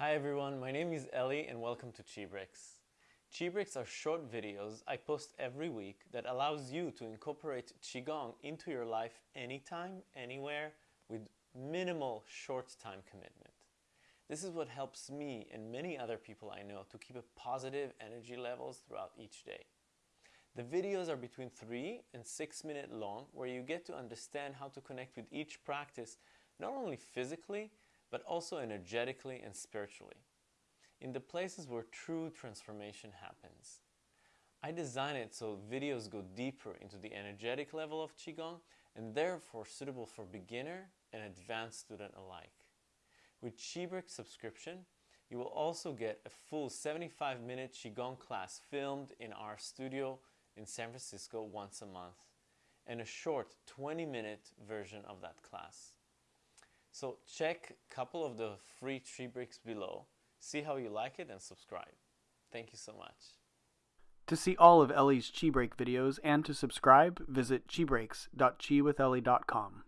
Hi everyone, my name is Ellie and welcome to Chi Breaks. Chi Breaks are short videos I post every week that allows you to incorporate Qigong into your life anytime, anywhere, with minimal short time commitment. This is what helps me and many other people I know to keep a positive energy levels throughout each day. The videos are between 3 and 6 minute long where you get to understand how to connect with each practice not only physically but also energetically and spiritually, in the places where true transformation happens. I design it so videos go deeper into the energetic level of Qigong and therefore suitable for beginner and advanced student alike. With Chi Break subscription, you will also get a full 75 minute Qigong class filmed in our studio in San Francisco once a month and a short 20 minute version of that class. So check a couple of the free Chi Breaks below, see how you like it and subscribe. Thank you so much. To see all of Ellie's Chi Break videos and to subscribe, visit chibreaks.chiwithellie.com.